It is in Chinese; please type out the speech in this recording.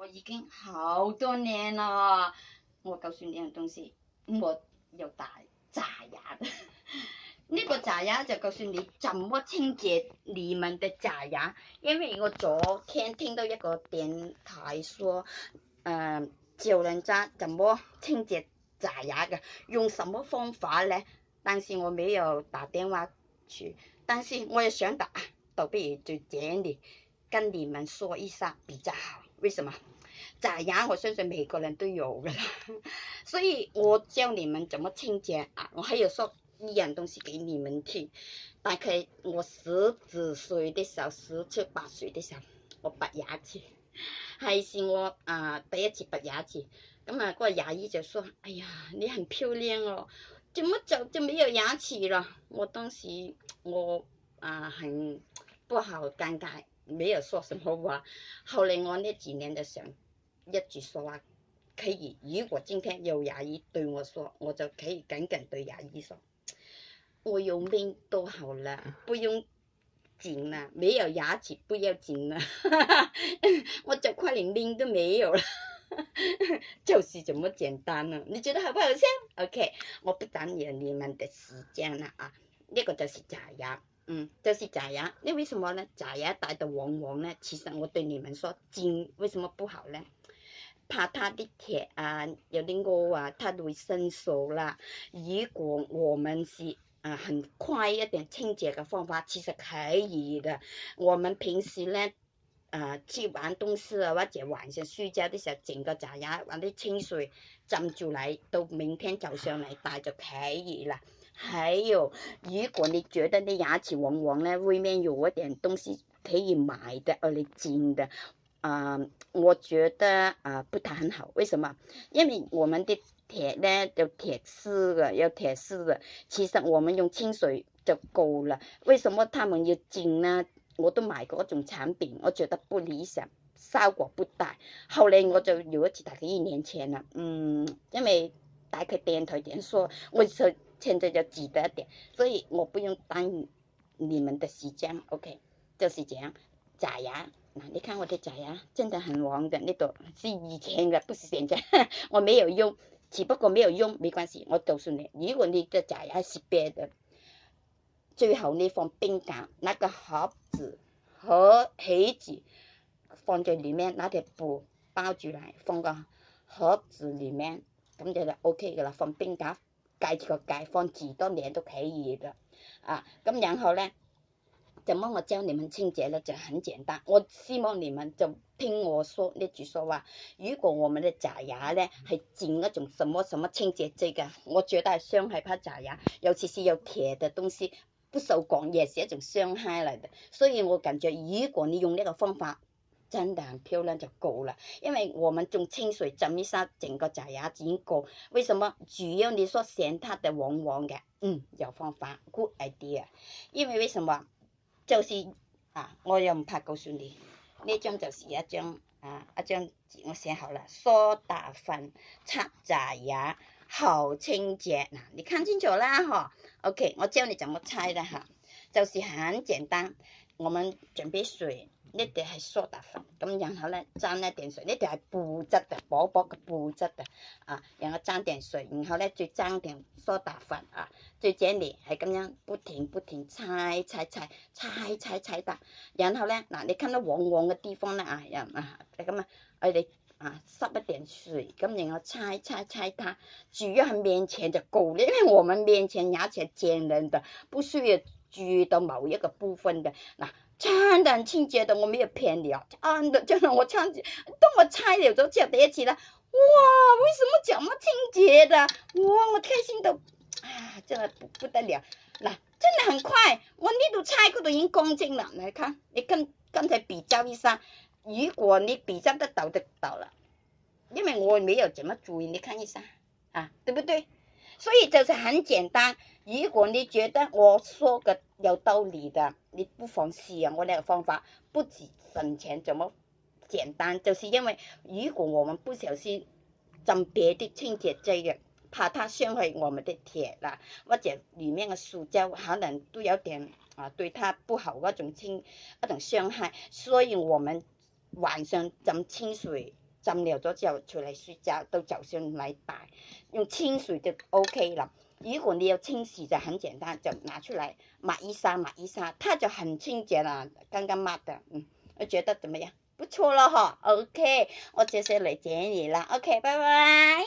我已经好多年了，我告诉你样东西，我有假牙，的。呢个假牙就告诉你怎么清洁你们的假牙。因为我昨天听到一个电台说，呃，教人家怎么清洁假牙的，用什么方法咧？但是我没有打电话去，但是我也想打，倒不如在这里跟你们说一下比较好。為什麼？假牙我相信每個人都有的啦，所以我教你們怎麼清潔啊！我还有说一樣東西给你們聽，大概我十几歲的時候、十七八歲的時候，我拔牙齿，还是我啊第一次拔牙齿。咁啊個牙醫就说：“哎呀，你很漂亮哦，咁麼就就沒有牙齒了？”我當時我啊很不好尷尬。没有说什么话，后来我那几年就想，一直说话，可以，如果今天有牙医对我说，我就可以紧紧对牙医说，我有命都好了，不用紧了，没有牙齿不要紧了，我就快连命都没有了，就是这么简单了，你觉得好不好笑？OK，我不耽误你们的时间了啊，那个就是假牙。嗯，就是假牙，你为什么呢？假牙戴的黄黄呢？其实我对你们说，金为什么不好呢？怕它的铁啊，有啲高啊，它会生锈啦。如果我们是啊，很快一点清洁嘅方法，其实可以嘅。我们平时呢，啊，去玩东西啊，或者晚上睡觉的时候，整个假牙玩啲清水浸住嚟，到明天早上嚟戴就可以啦。还有，如果你觉得你牙齿往往呢外面有一点东西可以买的，呃，金的，啊，我觉得啊，不太很好。为什么？因为我们的铁呢，有铁丝的，有铁丝的。其实我们用清水就够了。为什么他们要进呢？我都买过一种产品，我觉得不理想，效果不大。后来我就有一次，大概一年前了，嗯，因为。打开电台先说，我就现在就记得点，所以我不用耽误你们的时间，OK，就是这样。假牙，那你看我的假牙，真的很黄的那度，是以前的，不是现在，我没有用，只不过没有用，没关系。我告诉你，如果你的假牙是白的，最后你放冰架，那个盒子和盒子放在里面，拿条布包住来，放个盒子里面。咁就就 O K 噶啦，放冰架解住个解，放住多年都可熱啦，啊，咁然後咧，怎么我將你們清潔咧就很簡單，我希望你們就聽我說呢句說話。如果我们嘅假牙咧係沾一種什麼什麼清潔劑噶，我觉得係傷害怕假牙，尤其是有铁嘅東西，不受講嘢是一種傷害嚟嘅。所以我感觉如果你用呢個方法。真的很漂亮就够了。因为我们用清水浸一下，整个假牙已经够。为什么？主要你说嫌它的黄黄的，嗯，有方法 good idea。因为为什么？就是啊，我又唔怕告诉你，呢张就是一张啊，一张纸我写好了，蘇打粉擦假牙，好清洁嗱，你看清楚啦，呵。OK，我教你怎么猜的哈，就是很简单。我们准备水。呢啲係苏打粉，咁然后咧沾一点水，呢啲系布质嘅，薄薄嘅布质嘅，啊，然后沾点水，然后咧再沾点苏打粉啊，最这里系咁样不停不停猜猜猜猜猜猜嗒，然后咧嗱，你看到黄黄嘅地方咧啊，又啊，咁啊，我哋啊湿一点水，咁然后猜猜猜它，主要系面前就夠啦，因为我们面前牙齿纖嫩的，不需要。注意到某一个部分的。那真的清洁的，我没有骗你啊，真的真的我清洁，等我拆了之后叫叠起来，哇，为什么这么清洁的？哇，我开心的，啊，真的不不得了，那真的很快，我那度拆过都已经干净了，来看，你跟刚才比较一下，如果你比较得到就到了。因为我没有怎么注意，你看一下啊，对不对？所以就是很简单。如果你觉得我说的有道理的，你不妨试下我那个方法，不止省钱，怎么简单？就是因为如果我们不小心浸别的清洁剂了，怕它伤害我们的铁啦，或者里面的塑胶可能都有点啊对它不好那种清那种伤害，所以我们晚上浸清水。浸了咗之後，出嚟洗渣，到就算禮拜，用清水就 O K 啦。如果你要清洗就很簡單，就拿出嚟抹一下抹一下，它就很清潔啦。剛剛抹的，嗯，覺得點樣？不錯了哈 o K。我這些嚟見你了 o K，拜拜。